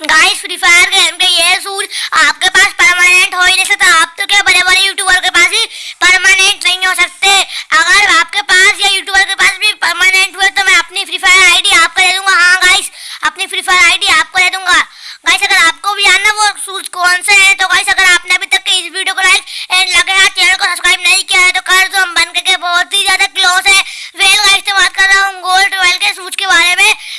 Guys free fire game के ये suit आपके पास परमानेंट हो ही नहीं सकता। आप तो क्या बड़े बड़े यूट्यूबर के पास ही परमानेंट नहीं हो सकते। अगर आपके पास या यूट्यूबर के पास भी परमानेंट हुए तो मैं अपनी फ्री फायर आईडी आपको दे दूँगा। हाँ गाइस अपनी फ्री फायर आईडी आपको दे दूँगा। गाइस अगर आपको भी जानना वो सूट कौन से हैं तो गाइस अगर आपने अभी तक इस वीडियो को लाइक एंड लगे हाथ